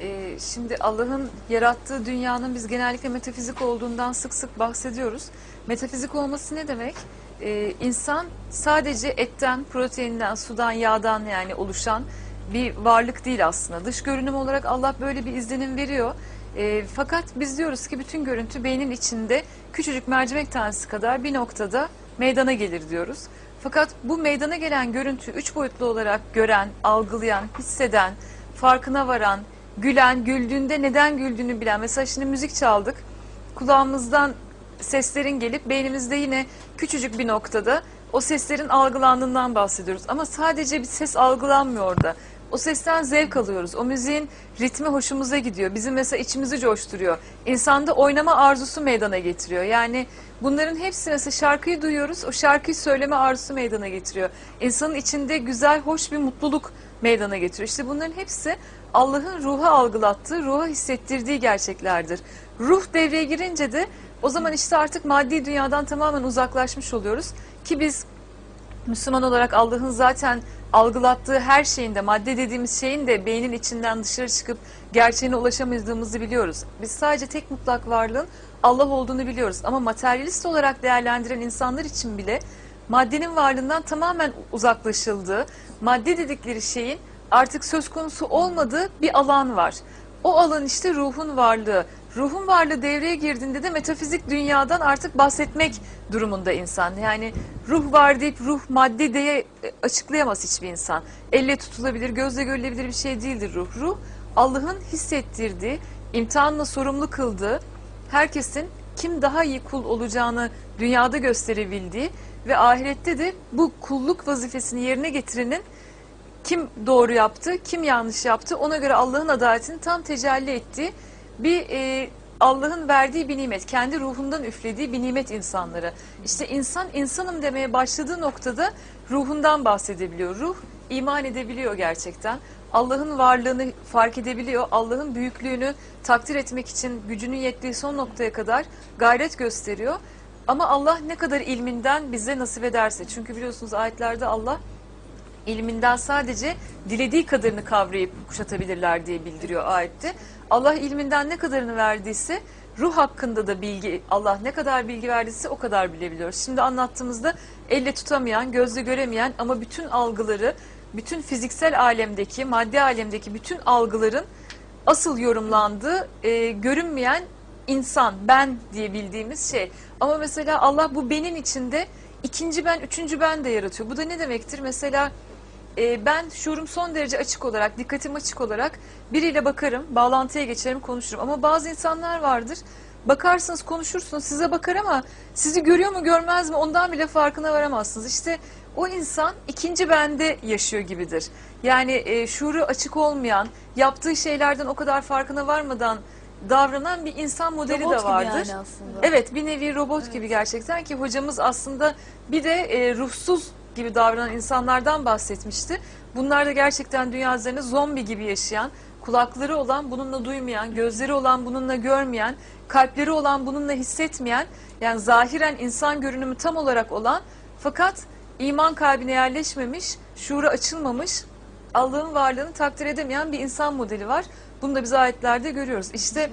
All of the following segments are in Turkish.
Ee, şimdi Allah'ın yarattığı dünyanın biz genellikle metafizik olduğundan sık sık bahsediyoruz. Metafizik olması ne demek? Ee, insan sadece etten, proteinden, sudan, yağdan yani oluşan bir varlık değil aslında. Dış görünüm olarak Allah böyle bir izlenim veriyor. Ee, fakat biz diyoruz ki bütün görüntü beynin içinde küçücük mercimek tanesi kadar bir noktada meydana gelir diyoruz. Fakat bu meydana gelen görüntü üç boyutlu olarak gören, algılayan, hisseden, farkına varan, gülen, güldüğünde neden güldüğünü bilen. Mesela şimdi müzik çaldık. Kulağımızdan seslerin gelip beynimizde yine küçücük bir noktada o seslerin algılandığından bahsediyoruz. Ama sadece bir ses algılanmıyor orada. O sesten zevk alıyoruz. O müziğin ritmi hoşumuza gidiyor. Bizim mesela içimizi coşturuyor. İnsanda oynama arzusu meydana getiriyor. Yani bunların hepsi mesela şarkıyı duyuyoruz. O şarkıyı söyleme arzusu meydana getiriyor. İnsanın içinde güzel, hoş bir mutluluk meydana getiriyor. İşte bunların hepsi Allah'ın ruha algılattığı, ruha hissettirdiği gerçeklerdir. Ruh devreye girince de o zaman işte artık maddi dünyadan tamamen uzaklaşmış oluyoruz. Ki biz Müslüman olarak Allah'ın zaten algılattığı her şeyinde, madde dediğimiz şeyin de beynin içinden dışarı çıkıp gerçeğine ulaşamadığımızı biliyoruz. Biz sadece tek mutlak varlığın Allah olduğunu biliyoruz. Ama materyalist olarak değerlendiren insanlar için bile maddenin varlığından tamamen uzaklaşıldığı, madde dedikleri şeyin artık söz konusu olmadığı bir alan var. O alan işte ruhun varlığı. Ruhun varlığı devreye girdiğinde de metafizik dünyadan artık bahsetmek durumunda insan. Yani ruh var deyip ruh madde diye açıklayamaz hiçbir insan. Elle tutulabilir, gözle görülebilir bir şey değildir ruh. Ruh Allah'ın hissettirdiği, imtihanla sorumlu kıldığı, herkesin kim daha iyi kul olacağını dünyada gösterebildiği ve ahirette de bu kulluk vazifesini yerine getirenin kim doğru yaptı, kim yanlış yaptı ona göre Allah'ın adaletini tam tecelli ettiği bir e, Allah'ın verdiği bir nimet, kendi ruhundan üflediği bir nimet insanlara. İşte insan insanım demeye başladığı noktada ruhundan bahsedebiliyor. Ruh iman edebiliyor gerçekten. Allah'ın varlığını fark edebiliyor. Allah'ın büyüklüğünü takdir etmek için gücünün yettiği son noktaya kadar gayret gösteriyor. Ama Allah ne kadar ilminden bize nasip ederse. Çünkü biliyorsunuz ayetlerde Allah ilminden sadece dilediği kadarını kavrayıp kuşatabilirler diye bildiriyor ayette. Allah ilminden ne kadarını verdiyse ruh hakkında da bilgi Allah ne kadar bilgi verdiyse o kadar bilebiliyoruz. Şimdi anlattığımızda elle tutamayan, gözle göremeyen ama bütün algıları, bütün fiziksel alemdeki, maddi alemdeki bütün algıların asıl yorumlandığı e, görünmeyen insan, ben diye bildiğimiz şey. Ama mesela Allah bu benin içinde ikinci ben, üçüncü ben de yaratıyor. Bu da ne demektir? Mesela e, ben şuurum son derece açık olarak, dikkatim açık olarak biriyle bakarım, bağlantıya geçerim, konuşurum. Ama bazı insanlar vardır, bakarsınız, konuşursunuz, size bakar ama sizi görüyor mu, görmez mi ondan bile farkına varamazsınız. İşte o insan ikinci bende yaşıyor gibidir. Yani e, şuuru açık olmayan, yaptığı şeylerden o kadar farkına varmadan davranan bir insan modeli Robot de gibi vardır. yani aslında. Evet bir nevi robot gibi gerçekten ki hocamız aslında bir de e, ruhsuz gibi davranan insanlardan bahsetmişti. Bunlar da gerçekten dünya üzerinde zombi gibi yaşayan, kulakları olan bununla duymayan, gözleri olan bununla görmeyen, kalpleri olan bununla hissetmeyen, yani zahiren insan görünümü tam olarak olan fakat iman kalbine yerleşmemiş, şuura açılmamış, Allah'ın varlığını takdir edemeyen bir insan modeli var. Bunu da biz ayetlerde görüyoruz. İşte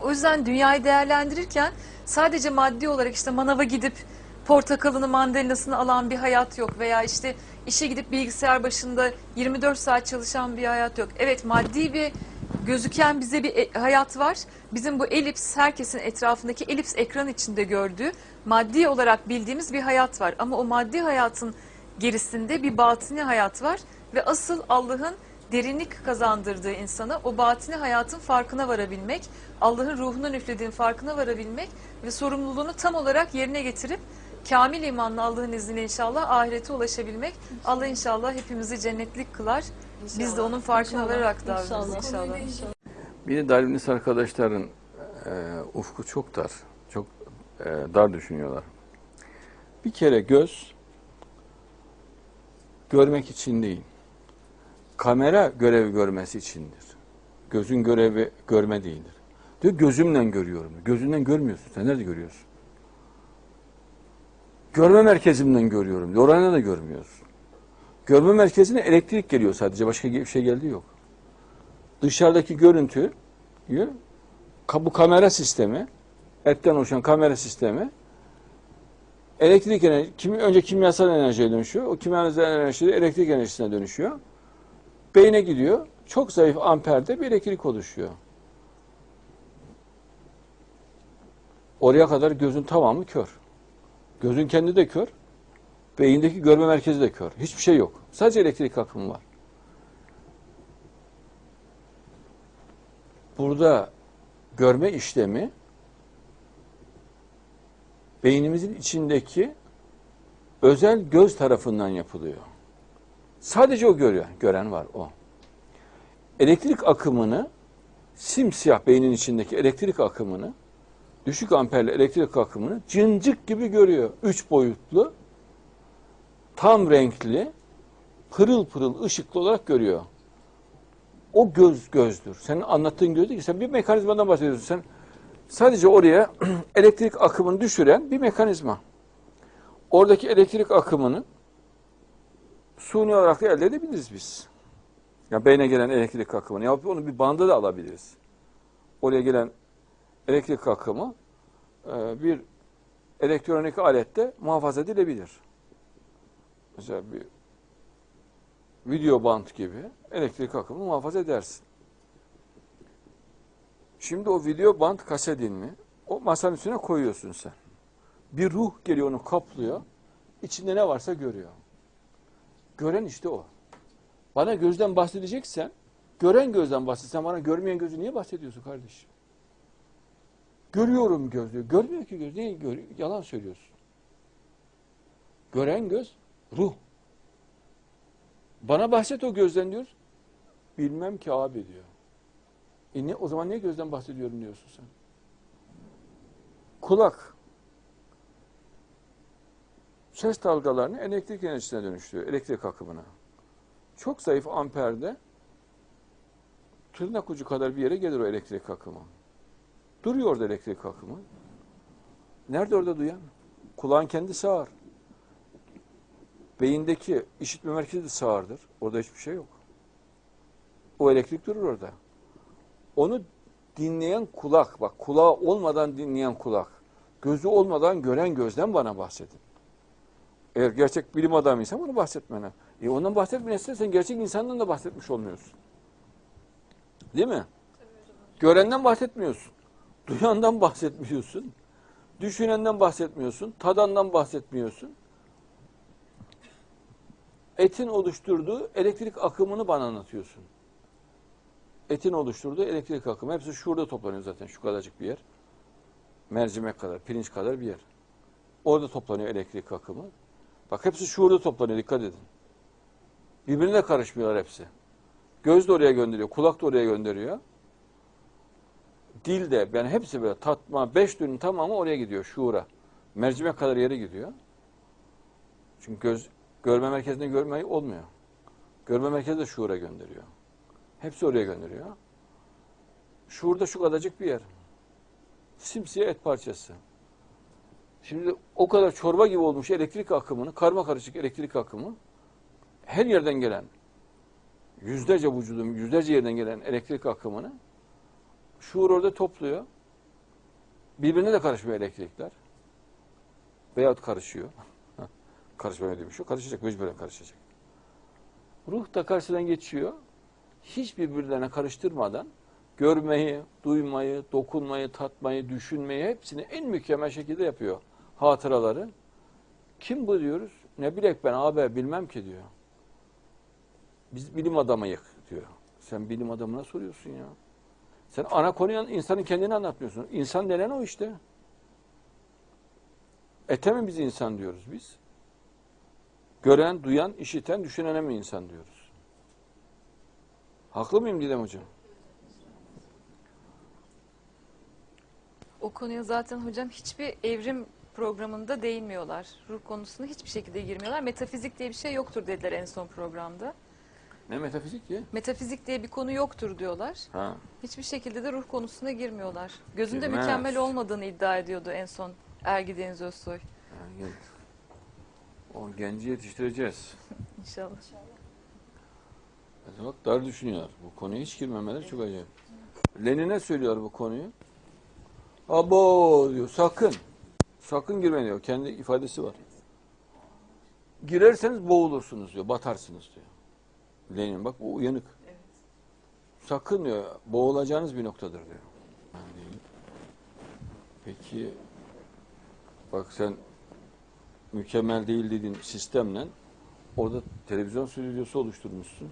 o yüzden dünyayı değerlendirirken sadece maddi olarak işte manava gidip portakalını mandalinasını alan bir hayat yok veya işte işe gidip bilgisayar başında 24 saat çalışan bir hayat yok. Evet maddi bir gözüken bize bir e- hayat var. Bizim bu elips herkesin etrafındaki elips ekran içinde gördüğü maddi olarak bildiğimiz bir hayat var. Ama o maddi hayatın gerisinde bir batini hayat var ve asıl Allah'ın derinlik kazandırdığı insana o batini hayatın farkına varabilmek, Allah'ın ruhundan üflediğin farkına varabilmek ve sorumluluğunu tam olarak yerine getirip kamil imanla Allah'ın izniyle inşallah ahirete ulaşabilmek. Allah inşallah hepimizi cennetlik kılar. Biz de onun farkına İnşallah. vararak davranırız İnşallah. inşallah. Bir de Darwinist arkadaşların e, ufku çok dar, çok e, dar düşünüyorlar. Bir kere göz görmek için değil, kamera görevi görmesi içindir. Gözün görevi görme değildir. Diyor gözümle görüyorum. Gözünden görmüyorsun. Sen nerede görüyorsun? Görme merkezimden görüyorum. Orada da görmüyorsun. Görme merkezine elektrik geliyor sadece. Başka bir şey geldiği yok. dışarıdaki görüntüyü ka- bu kamera sistemi etten oluşan kamera sistemi elektrik enerji, kim, önce kimyasal enerjiye dönüşüyor. O kimyasal enerji elektrik enerjisine dönüşüyor. Beyne gidiyor. Çok zayıf amperde bir elektrik oluşuyor. Oraya kadar gözün tamamı kör. Gözün kendi de kör. Beyindeki görme merkezi de kör. Hiçbir şey yok. Sadece elektrik akımı var. Burada görme işlemi beynimizin içindeki özel göz tarafından yapılıyor. Sadece o görüyor. Gören var o. Elektrik akımını simsiyah beynin içindeki elektrik akımını düşük amperli elektrik akımını cincik gibi görüyor. Üç boyutlu, tam renkli, pırıl pırıl ışıklı olarak görüyor. O göz gözdür. Senin anlattığın göz ki. Sen bir mekanizmadan bahsediyorsun. Sen sadece oraya elektrik akımını düşüren bir mekanizma. Oradaki elektrik akımını suni olarak da elde edebiliriz biz. Ya beyne gelen elektrik akımını yapıp onu bir banda da alabiliriz. Oraya gelen elektrik akımı e, bir elektronik alette muhafaza edilebilir. Mesela bir video band gibi elektrik akımını muhafaza edersin. Şimdi o video band kasetini o masanın üstüne koyuyorsun sen. Bir ruh geliyor onu kaplıyor. İçinde ne varsa görüyor. Gören işte o. Bana gözden bahsedeceksen, gören gözden bahsetsen bana görmeyen gözü niye bahsediyorsun kardeşim? Görüyorum göz diyor. Görmüyor ki göz. Niye görüyor? Yalan söylüyorsun. Gören göz ruh. Bana bahset o gözden diyor. Bilmem ki abi diyor. E ne, o zaman niye gözden bahsediyorum diyorsun sen? Kulak. Ses dalgalarını elektrik enerjisine dönüştürüyor. Elektrik akımına. Çok zayıf amperde tırnak ucu kadar bir yere gelir o elektrik akımı. Duruyor orada elektrik akımı. Nerede orada duyan? Kulağın kendi sağır. Beyindeki işitme merkezi de sağırdır. Orada hiçbir şey yok. O elektrik durur orada. Onu dinleyen kulak, bak kulağı olmadan dinleyen kulak, gözü olmadan gören gözden bana bahsedin. Eğer gerçek bilim adamıysan bunu bahsetmene. E ondan bahsetmeyesen sen gerçek insandan da bahsetmiş olmuyorsun. Değil mi? Görenden bahsetmiyorsun. Duyandan bahsetmiyorsun. Düşünenden bahsetmiyorsun. Tadandan bahsetmiyorsun. Etin oluşturduğu elektrik akımını bana anlatıyorsun. Etin oluşturduğu elektrik akımı. Hepsi şurada toplanıyor zaten. Şu kadarcık bir yer. Mercimek kadar, pirinç kadar bir yer. Orada toplanıyor elektrik akımı. Bak hepsi şurada toplanıyor. Dikkat edin. Birbirine karışmıyorlar hepsi. Göz de oraya gönderiyor. Kulak da oraya gönderiyor. Dil de yani hepsi böyle tatma, beş dünün tamamı oraya gidiyor şuura. Mercimek kadar yere gidiyor. Çünkü göz görme merkezinde görmeyi olmuyor. Görme merkezi de şuura gönderiyor. Hepsi oraya gönderiyor. Şuurda şu kadarcık bir yer. Simsiyah et parçası. Şimdi o kadar çorba gibi olmuş elektrik akımını, karma karışık elektrik akımı her yerden gelen yüzlerce vücudun yüzlerce yerden gelen elektrik akımını şuur orada topluyor. Birbirine de karışmıyor elektrikler. Veyahut karışıyor. Karışmıyor diye bir şey. Karışacak, mecburen karışacak. Ruh da karşıdan geçiyor. Hiç birbirlerine karıştırmadan görmeyi, duymayı, dokunmayı, tatmayı, düşünmeyi hepsini en mükemmel şekilde yapıyor. Hatıraları. Kim bu diyoruz? Ne bilek ben abi bilmem ki diyor. Biz bilim adamıyık diyor. Sen bilim adamına soruyorsun ya. Sen ana konuya insanın kendini anlatmıyorsun. İnsan denen o işte. Ete mi biz insan diyoruz biz? Gören, duyan, işiten, düşünene mi insan diyoruz? Haklı mıyım Didem Hocam? O konuya zaten hocam hiçbir evrim programında değinmiyorlar. Ruh konusuna hiçbir şekilde girmiyorlar. Metafizik diye bir şey yoktur dediler en son programda. Ne metafizik ki? Metafizik diye bir konu yoktur diyorlar. Ha. Hiçbir şekilde de ruh konusuna girmiyorlar. Gözünde Girmez. mükemmel olmadığını iddia ediyordu en son Ergi Deniz Özsoy. Yani o genci yetiştireceğiz. İnşallah. Mesela bak dar düşünüyorlar. Bu konuya hiç girmemeleri çok acayip. Lenin'e söylüyor bu konuyu. Abo diyor sakın. Sakın girmeyin diyor. Kendi ifadesi var. Girerseniz boğulursunuz diyor. Batarsınız diyor. Lenin bak bu uyanık. Sakın diyor. Boğulacağınız bir noktadır diyor. Yani, peki bak sen mükemmel değil dediğin sistemle orada televizyon stüdyosu oluşturmuşsun.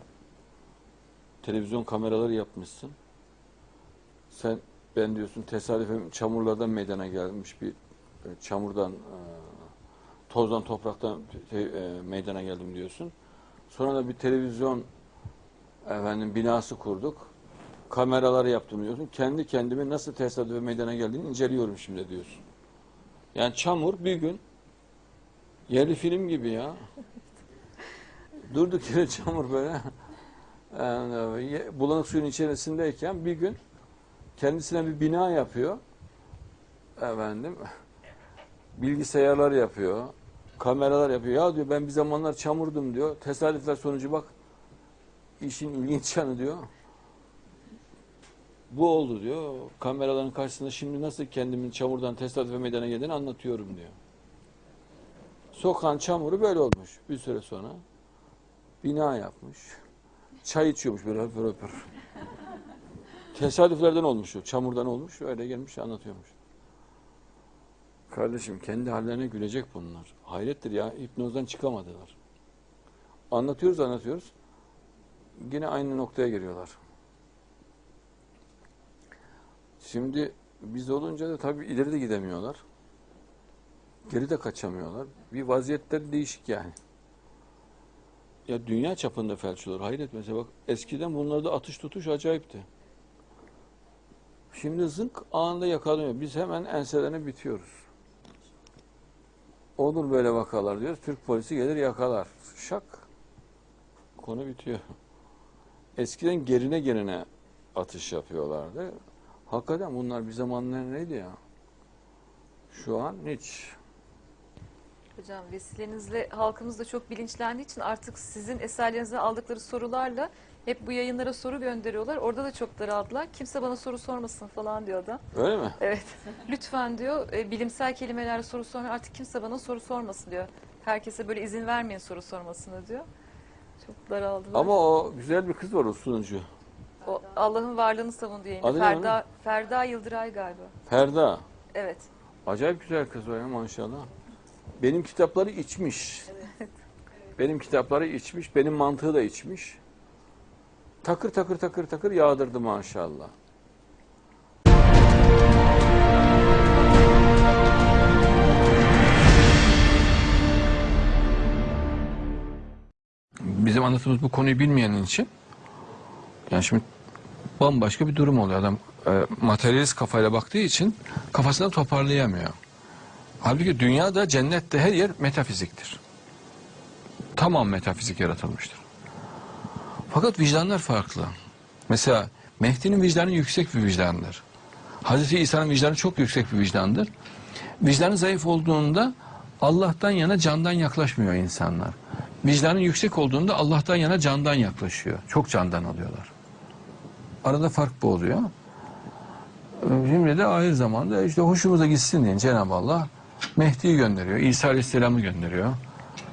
Televizyon kameraları yapmışsın. Sen ben diyorsun tesadüfen çamurlardan meydana gelmiş bir e, çamurdan e, tozdan topraktan e, meydana geldim diyorsun. Sonra da bir televizyon efendim binası kurduk. Kameraları yaptım diyorsun. Kendi kendime nasıl tesadüfe meydana geldiğini inceliyorum şimdi diyorsun. Yani çamur bir gün yerli film gibi ya. Durduk yere çamur böyle. Yani, ye- bulanık suyun içerisindeyken bir gün kendisine bir bina yapıyor. Efendim bilgisayarlar yapıyor. Kameralar yapıyor. Ya diyor ben bir zamanlar çamurdum diyor. Tesadüfler sonucu bak işin ilginç yanı diyor. Bu oldu diyor. Kameraların karşısında şimdi nasıl kendimin çamurdan tesadüfe meydana geldiğini anlatıyorum diyor. Sokan çamuru böyle olmuş bir süre sonra. Bina yapmış. Çay içiyormuş böyle höpür höpür. Tesadüflerden olmuş. Çamurdan olmuş. Öyle gelmiş anlatıyormuş. Kardeşim kendi hallerine gülecek bunlar. Hayrettir ya. hipnozdan çıkamadılar. Anlatıyoruz anlatıyoruz. Yine aynı noktaya geliyorlar. Şimdi biz olunca da tabii ileri de gidemiyorlar. Geri de kaçamıyorlar. Bir vaziyetleri değişik yani. Ya dünya çapında felç olur. Hayret mesela bak eskiden bunlarda atış tutuş acayipti. Şimdi zınk anında yakalanıyor. Biz hemen enselerine bitiyoruz. Olur böyle vakalar diyoruz. Türk polisi gelir yakalar. Şak. Konu bitiyor. Eskiden gerine gerine atış yapıyorlardı. Hakikaten bunlar bir zamanlar neydi ya? Şu an hiç. Hocam vesilenizle halkımız da çok bilinçlendiği için artık sizin eserlerinize aldıkları sorularla hep bu yayınlara soru gönderiyorlar. Orada da çok daraldılar. Kimse bana soru sormasın falan diyor da. Öyle mi? Evet. Lütfen diyor e, bilimsel kelimelerle soru sormayın. Artık kimse bana soru sormasın diyor. Herkese böyle izin vermeyin soru sormasına diyor. Çok daraldılar. Ama o güzel bir kız var o sunucu. O Allah'ın varlığını savunduğu yayında. Adı ne Ferda, Ferda Yıldıray galiba. Ferda. Evet. Acayip güzel kız o ya maşallah. Benim kitapları içmiş. Benim kitapları içmiş, benim mantığı da içmiş. Takır takır takır takır yağdırdı maşallah. Bizim anlattığımız bu konuyu bilmeyenin için yani şimdi bambaşka bir durum oluyor. Adam e, materyalist kafayla baktığı için kafasını toparlayamıyor. Halbuki dünyada, cennette her yer metafiziktir. Tamam metafizik yaratılmıştır. Fakat vicdanlar farklı. Mesela Mehdi'nin vicdanı yüksek bir vicdandır. Hazreti İsa'nın vicdanı çok yüksek bir vicdandır. Vicdanı zayıf olduğunda Allah'tan yana candan yaklaşmıyor insanlar. Vicdanın yüksek olduğunda Allah'tan yana candan yaklaşıyor. Çok candan alıyorlar. Arada fark bu oluyor. Şimdi de ahir zamanda işte hoşumuza gitsin diye Cenab-ı Allah Mehdi'yi gönderiyor. İsa Aleyhisselam'ı gönderiyor.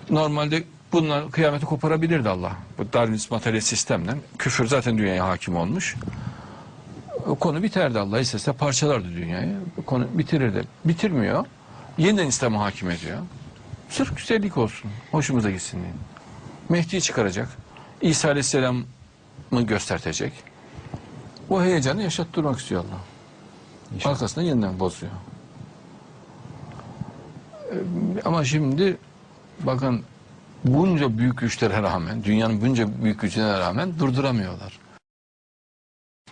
Normalde bunlar kıyameti koparabilirdi Allah. Bu Darwinist materyalist sistemden. Küfür zaten dünyaya hakim olmuş. O konu biterdi Allah istese parçalardı dünyayı. O konu bitirirdi. Bitirmiyor. Yeniden İslam'a hakim ediyor. Sırf güzellik olsun. Hoşumuza gitsin diye. Mehdi'yi çıkaracak. İsa Aleyhisselam'ı göstertecek. O heyecanı yaşattırmak istiyor Allah. Arkasından yeniden bozuyor. Ee, Ama şimdi bakın bunca büyük güçlere rağmen, dünyanın bunca büyük gücüne rağmen durduramıyorlar.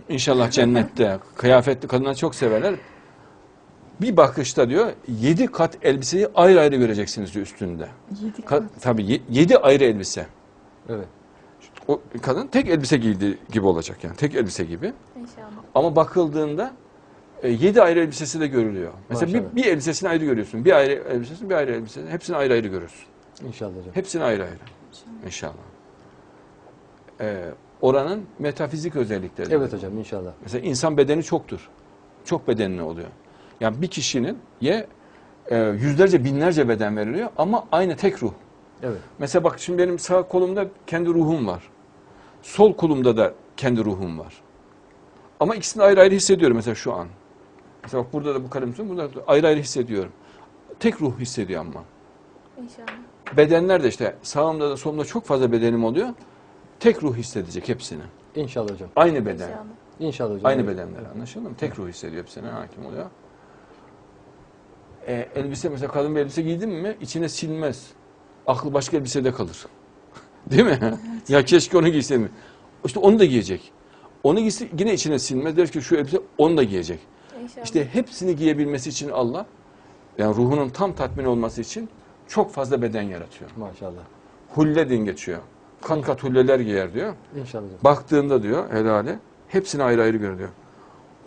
İnşallah cennette kıyafetli kadınları çok severler. Bir bakışta diyor yedi kat elbiseyi ayrı ayrı göreceksiniz diyor üstünde. Yedi Ka- tabii ye- yedi ayrı elbise. Evet. O kadın tek elbise giydiği gibi olacak yani tek elbise gibi. İnşallah. Ama bakıldığında e, yedi ayrı elbisesi de görülüyor. Mesela bir, Maşallah. bir elbisesini ayrı görüyorsun. Bir ayrı elbisesini, bir ayrı elbisesini. Hepsini ayrı ayrı görüyorsun. İnşallah hocam. Hepsini ayrı ayrı. İnşallah. Ee, oranın metafizik özellikleri. Evet hocam inşallah. Mesela insan bedeni çoktur. Çok bedenli oluyor. Yani bir kişinin ye e, yüzlerce binlerce beden veriliyor ama aynı tek ruh. Evet. Mesela bak şimdi benim sağ kolumda kendi ruhum var. Sol kolumda da kendi ruhum var. Ama ikisini ayrı ayrı hissediyorum mesela şu an. Mesela bak burada da bu kalem tutuyorum, burada da ayrı ayrı hissediyorum. Tek ruh hissediyor ama. İnşallah. Bedenler de işte sağımda da solumda çok fazla bedenim oluyor. Tek ruh hissedecek hepsini. İnşallah hocam. Aynı beden. İnşallah. İnşallah hocam. Aynı Evet. bedenler anlaşıldı mı? Tek ruh hissediyor hepsine hakim oluyor. E, elbise mesela kadın bir elbise giydin mi içine silmez. Aklı başka elbisede kalır. Değil mi? ya keşke onu giyseydim. İşte onu da giyecek. Onu giyse yine içine silmez. Der ki şu elbise onu da giyecek. İnşallah. İşte hepsini giyebilmesi için Allah yani ruhunun tam tatmin olması için çok fazla beden yaratıyor. Maşallah. Hulle din geçiyor. Kat kat hulleler giyer diyor. İnşallah. Baktığında diyor helale hepsini ayrı ayrı görüyor. diyor.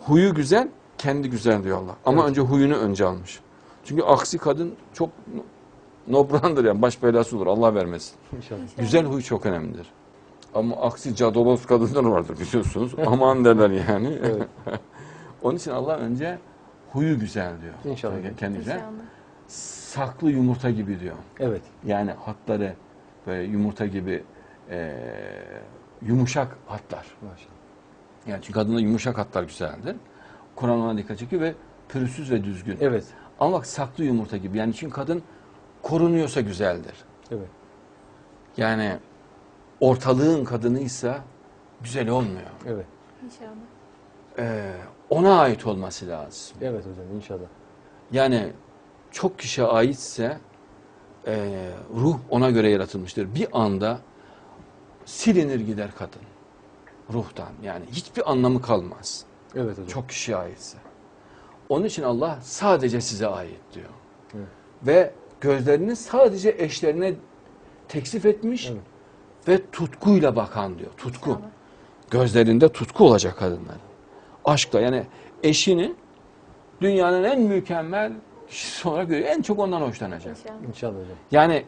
Huyu güzel, kendi güzel diyor Allah. Ama Evet. önce huyunu önce almış. Çünkü aksi kadın çok nobrandır yani baş belası olur Allah vermesin. İnşallah. Güzel huy çok önemlidir. Ama aksi cadoloz kadınlar vardır biliyorsunuz. Aman derler yani. Evet. Onun için Allah önce huyu güzel diyor. İnşallah. Kendi güzel. İnşallah. Saklı yumurta gibi diyor. Evet. Yani hatları böyle yumurta gibi eee, yumuşak hatlar. Maşallah. Yani çünkü kadında yumuşak hatlar güzeldir. Kur'an ona dikkat çekiyor ve pürüzsüz ve düzgün. Evet. Ama bak saklı yumurta gibi. Yani çünkü kadın korunuyorsa güzeldir. Evet. Yani ortalığın kadınıysa güzel olmuyor. Evet. İnşallah. Ee, ona ait olması lazım. Evet hocam inşallah. Yani çok kişiye aitse e, ruh ona göre yaratılmıştır. Bir anda silinir gider kadın ruhtan. Yani hiçbir anlamı kalmaz. Evet hocam. Çok kişiye aitse. Onun için Allah sadece size ait diyor. Evet. Ve gözlerini sadece eşlerine teksif etmiş Evet. ve tutkuyla bakan diyor. Tutku. Gözlerinde tutku olacak kadınların. Aşkla yani eşini dünyanın en mükemmel kişisi olarak görüyor. En çok ondan hoşlanacak. İnşallah. İnşallah hocam. Yani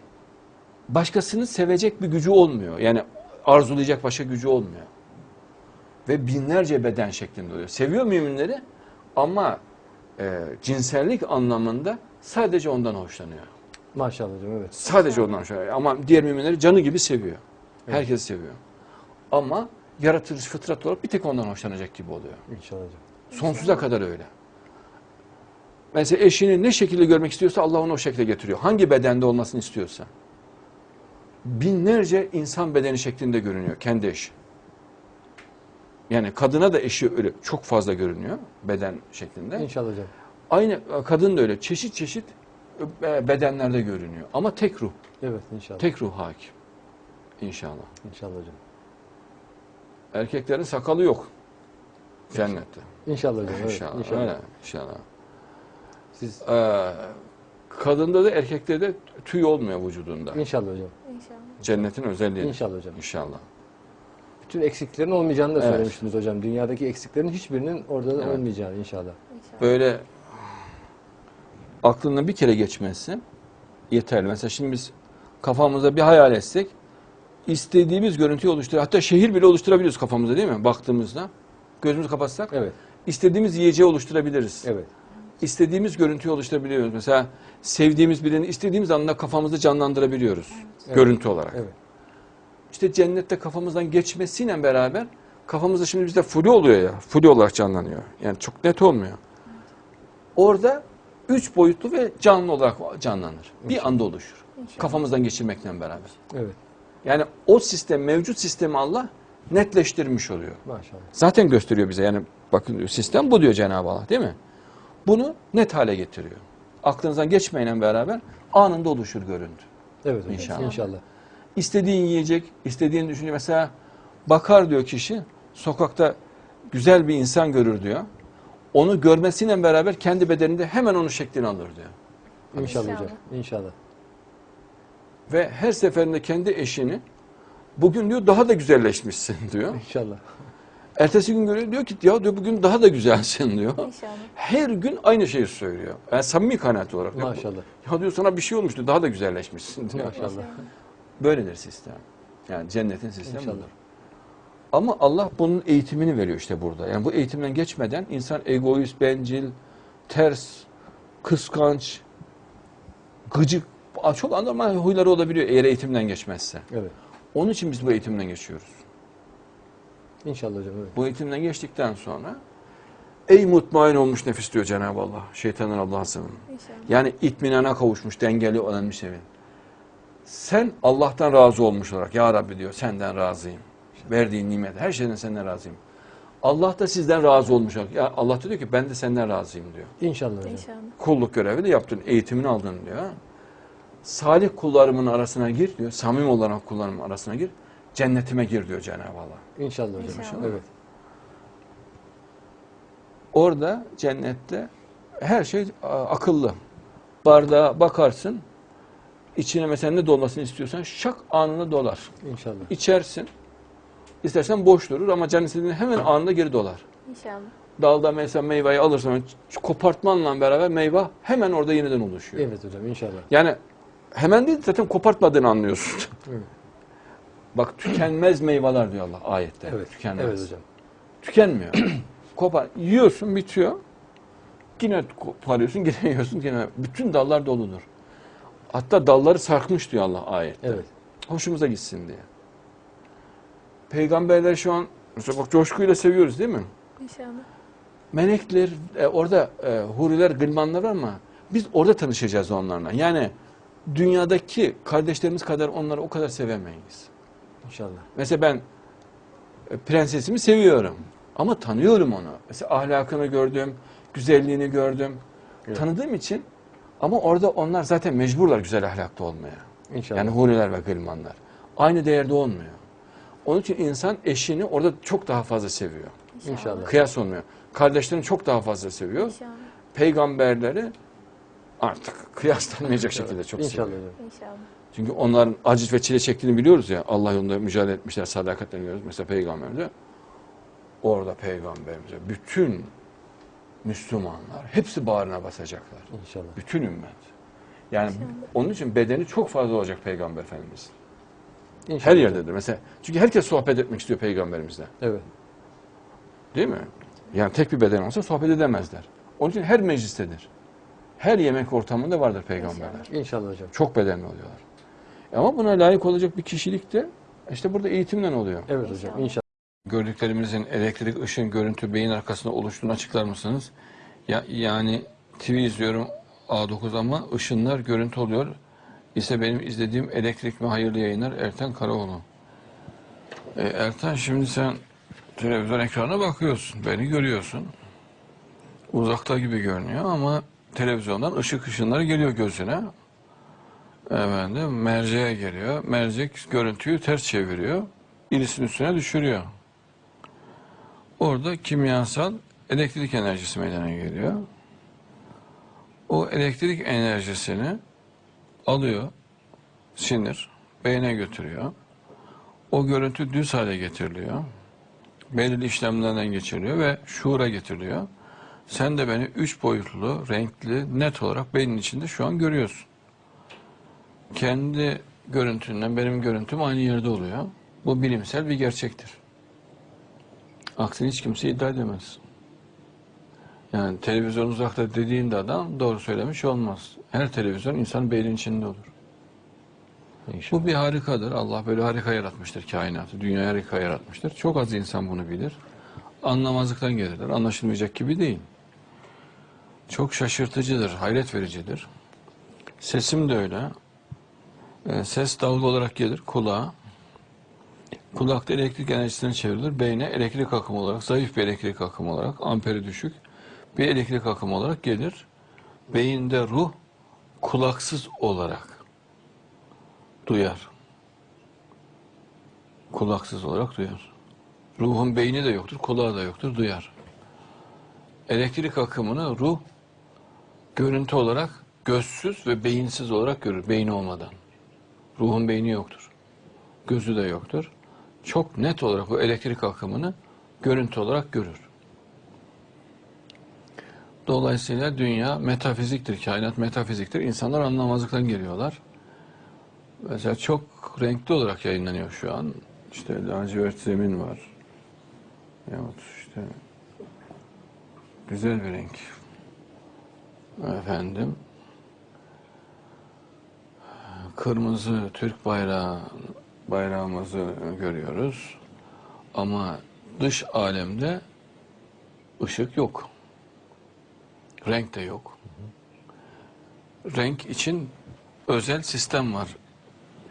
başkasını sevecek bir gücü olmuyor. Yani arzulayacak başka gücü olmuyor. Ve binlerce beden şeklinde oluyor. Seviyor müminleri ama e, cinsellik anlamında sadece ondan hoşlanıyor. Maşallah hocam evet. Sadece ondan hoşlanıyor. Ama diğer müminleri canı gibi seviyor. Herkes seviyor. Ama yaratılış fıtrat olarak bir tek ondan hoşlanacak gibi oluyor. İnşallah hocam. Sonsuza kadar öyle. Mesela eşini ne şekilde görmek istiyorsa Allah onu o şekilde getiriyor. Hangi bedende olmasını istiyorsa. Binlerce insan bedeni şeklinde görünüyor kendi eşi. Yani kadına da eşi öyle çok fazla görünüyor beden şeklinde. İnşallah hocam. Aynı kadın da öyle çeşit çeşit e, bedenlerde görünüyor. Ama tek ruh, Evet inşallah. tek ruh hakim. İnşallah. İnşallah hocam. Erkeklerin sakalı yok cennette. İnşallah hocam. Evet. İnşallah. İnşallah. Öyle, inşallah. Siz Ee, kadında da erkekte de tüy olmuyor vücudunda. inşallah hocam. İnşallah. Cennetin özelliği. İnşallah hocam. İnşallah. Bütün eksiklerin olmayacağını da Evet. söylemiştiniz hocam. Dünyadaki eksiklerin hiçbirinin orada da Evet. olmayacağını inşallah. İnşallah. Böyle aklından bir kere geçmesi yeterli. Mesela şimdi biz kafamızda bir hayal etsek istediğimiz görüntüyü oluştur. Hatta şehir bile oluşturabiliyoruz kafamızda değil mi? Baktığımızda. Gözümüzü kapatsak Evet. istediğimiz yiyeceği oluşturabiliriz. Evet. İstediğimiz görüntüyü oluşturabiliyoruz. Mesela sevdiğimiz birini istediğimiz anda kafamızda canlandırabiliyoruz. Evet. Görüntü olarak. Evet. İşte cennette kafamızdan geçmesiyle beraber kafamızda şimdi bizde flu oluyor ya. Flu olarak canlanıyor. Yani çok net olmuyor. Orada üç boyutlu ve canlı olarak canlanır. Bir anda oluşur. İnşallah. Kafamızdan geçirmekle beraber. Evet. Yani o sistem, mevcut sistemi Allah netleştirmiş oluyor. Maşallah. Zaten gösteriyor bize. Yani bakın sistem bu diyor Cenab-ı Allah değil mi? Bunu net hale getiriyor. Aklınızdan geçmeyle beraber anında oluşur görüntü. Evet hocam. İnşallah. İnşallah. İstediğin yiyecek, istediğin düşünce mesela bakar diyor kişi sokakta güzel bir insan görür diyor. Onu görmesiyle beraber kendi bedeninde hemen onun şeklini alır diyor. İnşallah İnşallah. hocam. İnşallah. Ve her seferinde kendi eşini bugün diyor daha da güzelleşmişsin diyor. İnşallah. Ertesi gün görüyor diyor ki ya diyor bugün daha da güzelsin diyor. İnşallah. Her gün aynı şeyi söylüyor. Yani samimi kanaat olarak. diyor. Maşallah. Ya diyor sana bir şey olmuştu daha da güzelleşmişsin diyor. Maşallah. Böyledir sistem. Yani cennetin sistemi İnşallah. budur. Ama Allah bunun eğitimini veriyor işte burada. Yani bu eğitimden geçmeden insan egoist, bencil, ters, kıskanç, gıcık, çok anormal huyları olabiliyor eğer eğitimden geçmezse. Evet. Onun için biz bu eğitimden geçiyoruz. İnşallah hocam. Evet. Bu eğitimden geçtikten sonra ey mutmain olmuş nefis diyor Cenab-ı Allah. Şeytanın Allah'a sığının. İnşallah. Yani itminana kavuşmuş, dengeli olan bir sevin. Sen Allah'tan razı olmuş olarak ya Rabbi diyor senden razıyım. Verdiğin nimet her şeyden senden razıyım. Allah da sizden razı olmuş olarak. Ya Allah da diyor ki ben de senden razıyım diyor. İnşallah hocam. İnşallah. Kulluk görevi de yaptın, eğitimini aldın diyor. Salih kullarımın arasına gir diyor. Samim olarak kullarımın arasına gir. Cennetime gir diyor Cenab-ı Allah. İnşallah hocam. İnşallah. Evet. Orada cennette her şey akıllı. Bardağa bakarsın. içine mesela ne dolmasını istiyorsan şak anında dolar. İnşallah. İçersin. İstersen boş durur ama canın istediğinde hemen anında geri dolar. İnşallah. Dalda mesela meyveyi alırsan kopartmanla beraber meyve hemen orada yeniden oluşuyor. Evet hocam inşallah. Yani hemen değil zaten kopartmadığını anlıyorsun. Evet. Bak tükenmez meyveler diyor Allah ayette. Evet. Tükenmez. Evet hocam. Tükenmiyor. Kopar. Yiyorsun bitiyor. Yine koparıyorsun yine yiyorsun yine. Bütün dallar doludur. Hatta dalları sarkmış diyor Allah ayette. Evet. Hoşumuza gitsin diye. Peygamberler şu an mesela bak coşkuyla seviyoruz değil mi? İnşallah. Melekler e, orada e, huriler, gılmanlar var ama biz orada tanışacağız onlarla. Yani dünyadaki kardeşlerimiz kadar onları o kadar sevemeyiz. İnşallah. Mesela ben e, prensesimi seviyorum ama tanıyorum onu. Mesela ahlakını gördüm, güzelliğini gördüm. Evet. Tanıdığım için ama orada onlar zaten mecburlar güzel ahlaklı olmaya. İnşallah. Yani huriler ve gılmanlar. Aynı değerde olmuyor. Onun için insan eşini orada çok daha fazla seviyor. İnşallah. Kıyas olmuyor. Kardeşlerini çok daha fazla seviyor. İnşallah. Peygamberleri artık kıyaslanmayacak şekilde çok İnşallah seviyor. İnşallah. Çünkü onların aciz ve çile çektiğini biliyoruz ya. Allah yolunda mücadele etmişler, sadakatle görüyoruz. Mesela peygamberde. Orada peygamberimize bütün Müslümanlar hepsi bağrına basacaklar. İnşallah. Bütün ümmet. Yani İnşallah. onun için bedeni çok fazla olacak peygamber efendimiz. İnşallah. Her yerdedir. Mesela çünkü herkes sohbet etmek istiyor peygamberimizle. Evet. Değil mi? Yani tek bir beden olsa sohbet edemezler. Onun için her meclistedir. Her yemek ortamında vardır peygamberler. İnşallah hocam. Çok bedenli oluyorlar. Ama buna layık olacak bir kişilik de işte burada eğitimden oluyor. Evet hocam. İnşallah. Gördüklerimizin elektrik, ışın, görüntü, beyin arkasında oluştuğunu açıklar mısınız? Ya, yani TV izliyorum A9 ama ışınlar görüntü oluyor. İşte benim izlediğim elektrik mi hayırlı yayınlar Erten Karaoğlu. E, Erten şimdi sen televizyon ekranına bakıyorsun. Beni görüyorsun. Uzakta gibi görünüyor ama televizyondan ışık ışınları geliyor gözüne. Efendim merceğe geliyor. Mercek görüntüyü ters çeviriyor. Iris'in üstüne düşürüyor. Orada kimyasal elektrik enerjisi meydana geliyor. O elektrik enerjisini alıyor sinir, beyne götürüyor. O görüntü düz hale getiriliyor. Belirli işlemlerden geçiriliyor ve şuura getiriliyor. Sen de beni üç boyutlu, renkli, net olarak beynin içinde şu an görüyorsun. Kendi görüntünle benim görüntüm aynı yerde oluyor. Bu bilimsel bir gerçektir. Aksini hiç kimse iddia edemez. Yani televizyon uzakta dediğinde adam doğru söylemiş olmaz. Her televizyon insanın beynin içinde olur. İnşallah. Bu bir harikadır. Allah böyle harika yaratmıştır kainatı. Dünya harika yaratmıştır. Çok az insan bunu bilir. Anlamazlıktan gelirler. Anlaşılmayacak gibi değil. Çok şaşırtıcıdır, hayret vericidir. Sesim de öyle. Ee, ses dalga olarak gelir kulağa. Kulakta elektrik enerjisine çevrilir. Beyne elektrik akımı olarak, zayıf bir elektrik akımı olarak, amperi düşük bir elektrik akımı olarak gelir. Beyinde ruh kulaksız olarak duyar. Kulaksız olarak duyar. Ruhun beyni de yoktur, kulağı da yoktur, duyar. Elektrik akımını ruh görüntü olarak gözsüz ve beyinsiz olarak görür, beyni olmadan. Ruhun beyni yoktur. Gözü de yoktur. Çok net olarak o elektrik akımını görüntü olarak görür. Dolayısıyla dünya metafiziktir, kainat metafiziktir. İnsanlar anlamazlıktan geliyorlar. Mesela çok renkli olarak yayınlanıyor şu an. İşte lacivert zemin var, Yahut işte güzel bir renk. Efendim kırmızı Türk bayrağı bayrağımızı görüyoruz. Ama dış alemde ışık yok. Renk de yok. Renk için özel sistem var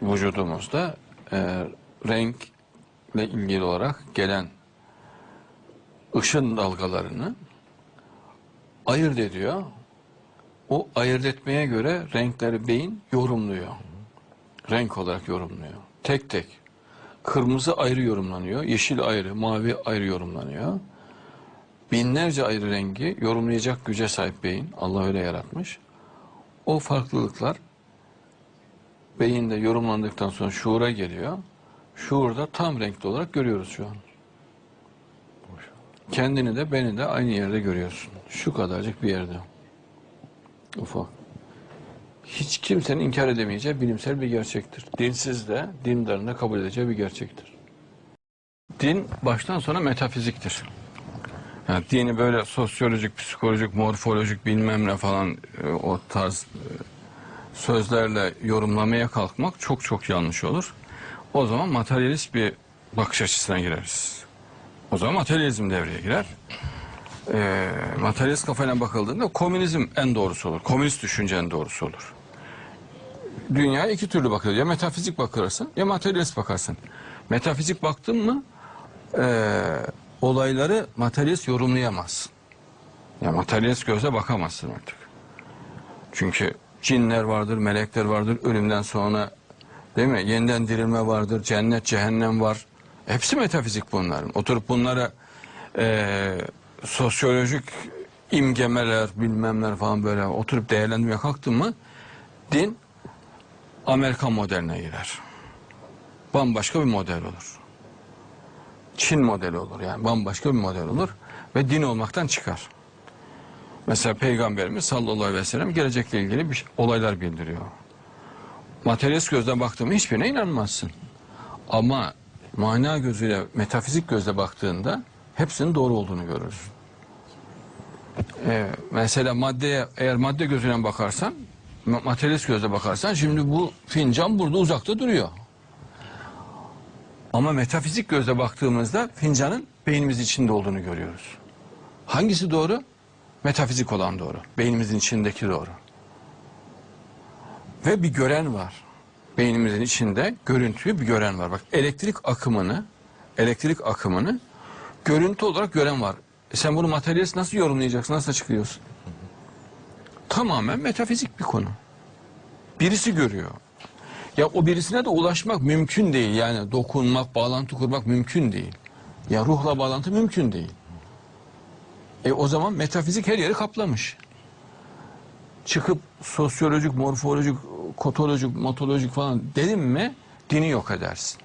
vücudumuzda. Ee, renkle ilgili olarak gelen ışın dalgalarını ayırt ediyor. O ayırt etmeye göre renkleri beyin yorumluyor. Renk olarak yorumluyor. Tek tek. Kırmızı ayrı yorumlanıyor, yeşil ayrı, mavi ayrı yorumlanıyor. Binlerce ayrı rengi yorumlayacak güce sahip beyin. Allah öyle yaratmış. O farklılıklar beyinde yorumlandıktan sonra şuura geliyor. Şuurda tam renkli olarak görüyoruz şu an. Kendini de beni de aynı yerde görüyorsun. Şu kadarcık bir yerde. Ufak. Hiç kimsenin inkar edemeyeceği bilimsel bir gerçektir. Dinsiz de, dindarın da kabul edeceği bir gerçektir. Din baştan sona metafiziktir. Yani dini böyle sosyolojik, psikolojik, morfolojik bilmem ne falan e, o tarz e, sözlerle yorumlamaya kalkmak çok çok yanlış olur. O zaman materyalist bir bakış açısına gireriz. O zaman materyalizm devreye girer. E, materyalist kafayla bakıldığında komünizm en doğrusu olur. Komünist düşünce en doğrusu olur. Dünya iki türlü bakılır. Ya metafizik bakarsın ya materyalist bakarsın. Metafizik baktın mı e, olayları materyalist yorumlayamazsın. Ya materyalist gözle bakamazsın artık. Çünkü cinler vardır, melekler vardır, ölümden sonra değil mi? Yeniden dirilme vardır, cennet, cehennem var. Hepsi metafizik bunların. Oturup bunlara e, sosyolojik imgemeler, bilmemler falan böyle oturup değerlendirmeye kalktın mı din Amerikan modeline girer. Bambaşka bir model olur. Çin modeli olur yani bambaşka bir model olur ve din olmaktan çıkar. Mesela Peygamberimiz sallallahu aleyhi ve sellem gelecekle ilgili bir olaylar bildiriyor. Materyalist gözle baktığında hiçbirine inanmazsın. Ama mana gözüyle, metafizik gözle baktığında hepsinin doğru olduğunu görürsün. Ee, mesela maddeye, eğer madde gözüyle bakarsan, materyalist gözle bakarsan şimdi bu fincan burada uzakta duruyor. Ama metafizik gözle baktığımızda fincanın beynimizin içinde olduğunu görüyoruz. Hangisi doğru? Metafizik olan doğru. Beynimizin içindeki doğru. Ve bir gören var. Beynimizin içinde görüntüyü bir gören var. Bak elektrik akımını, elektrik akımını görüntü olarak gören var. E sen bunu materyalist nasıl yorumlayacaksın, nasıl açıklıyorsun? Tamamen metafizik bir konu. Birisi görüyor. Ya o birisine de ulaşmak mümkün değil. Yani dokunmak, bağlantı kurmak mümkün değil. Ya ruhla bağlantı mümkün değil. E o zaman metafizik her yeri kaplamış. Çıkıp sosyolojik, morfolojik, kotolojik, motolojik falan dedim mi dini yok edersin.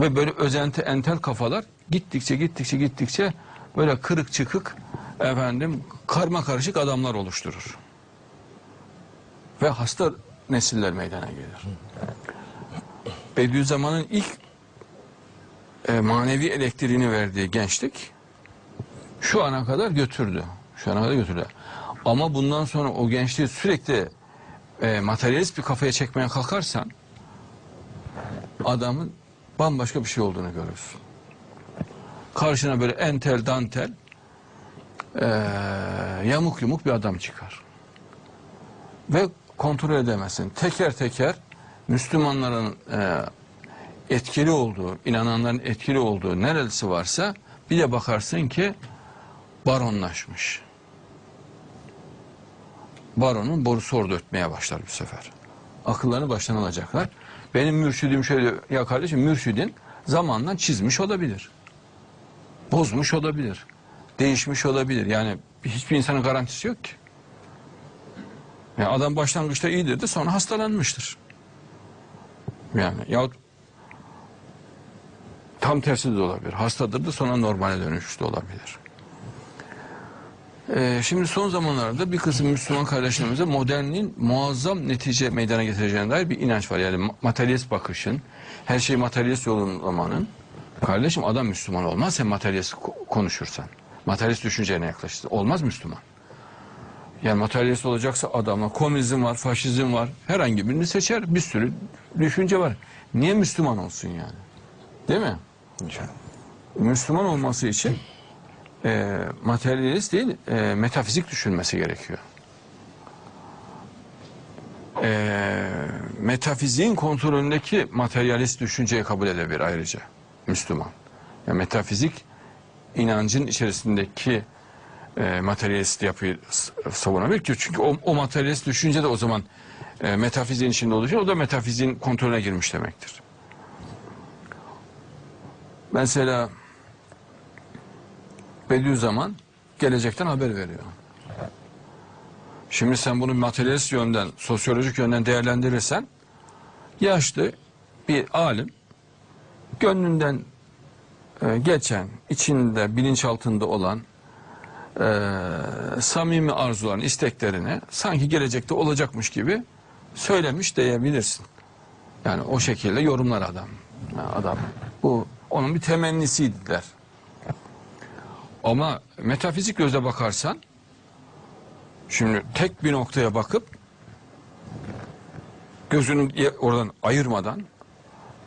Ve böyle özenti entel kafalar gittikçe gittikçe gittikçe böyle kırık çıkık efendim karma karışık adamlar oluşturur. Ve hasta nesiller meydana gelir. Bediüzzaman'ın ilk e, manevi elektriğini verdiği gençlik şu ana kadar götürdü. Şu ana kadar götürdü. Ama bundan sonra o gençliği sürekli e, materyalist bir kafaya çekmeye kalkarsan adamın bambaşka bir şey olduğunu görürsün. Karşına böyle entel dantel e, yamuk yumuk bir adam çıkar. Ve kontrol edemezsin. Teker teker Müslümanların e, etkili olduğu, inananların etkili olduğu neresi varsa bir de bakarsın ki baronlaşmış. Baronun borusu orada ötmeye başlar bir sefer. Akıllarını baştan alacaklar. Benim mürşidim şöyle, ya kardeşim mürşidin zamanla çizmiş olabilir. Bozmuş olabilir. Değişmiş olabilir. Yani hiçbir insanın garantisi yok ki. Yani adam başlangıçta iyidir de sonra hastalanmıştır. Yani yahut tam tersi de olabilir. Hastadır da sonra normale dönüşmüş de olabilir. Ee, şimdi son zamanlarda bir kısım Müslüman kardeşlerimize modernliğin muazzam netice meydana getireceğine dair bir inanç var. Yani ma- materyalist bakışın, her şeyi materyalist yorumlamanın Kardeşim adam Müslüman olmaz sen materyalist ko- konuşursan. Materyalist düşüncene yaklaşırsın. Olmaz Müslüman. Yani materyalist olacaksa adama komünizm var, faşizm var. Herhangi birini seçer. Bir sürü düşünce var. Niye Müslüman olsun yani? Değil mi? İnşallah. Müslüman olması için e, materyalist değil, e, metafizik düşünmesi gerekiyor. E, metafiziğin kontrolündeki materyalist düşünceyi kabul edebilir ayrıca Müslüman. Yani metafizik inancın içerisindeki e, materyalist yapıyı savunabilir çünkü o, o materyalist düşünce de o zaman e, metafiziğin içinde olacak o da metafiziğin kontrolüne girmiş demektir. Mesela Bediüzzaman gelecekten haber veriyor. Şimdi sen bunu materyalist yönden, sosyolojik yönden değerlendirirsen yaşlı bir alim gönlünden e, geçen, içinde, bilinçaltında olan e, samimi arzuların, isteklerini sanki gelecekte olacakmış gibi söylemiş diyebilirsin. Yani o şekilde yorumlar adam. Adam bu onun bir temennisiydi der. Ama metafizik gözle bakarsan şimdi tek bir noktaya bakıp gözünü oradan ayırmadan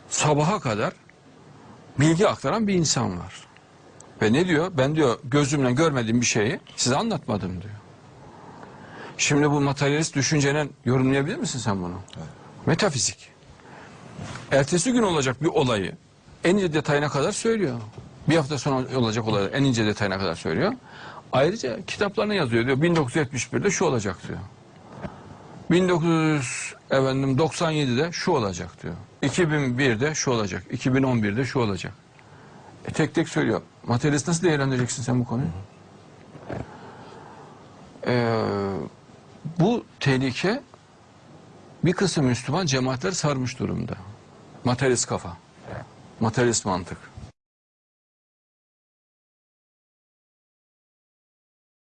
sabaha kadar bilgi aktaran bir insan var. Ve ne diyor? Ben diyor gözümle görmediğim bir şeyi size anlatmadım diyor. Şimdi bu materyalist düşüncenin yorumlayabilir misin sen bunu? Metafizik. Ertesi gün olacak bir olayı en ince detayına kadar söylüyor. Bir hafta sonra olacak olayı en ince detayına kadar söylüyor. Ayrıca kitaplarına yazıyor diyor 1971'de şu olacak diyor. 1900 efendim 97'de şu olacak diyor. 2001'de şu olacak. 2011'de şu olacak. E tek tek söylüyor. Materyalist nasıl değerlendireceksin sen bu konuyu? Ee, bu tehlike bir kısım Müslüman cemaatler sarmış durumda. Materyalist kafa. Materyalist mantık.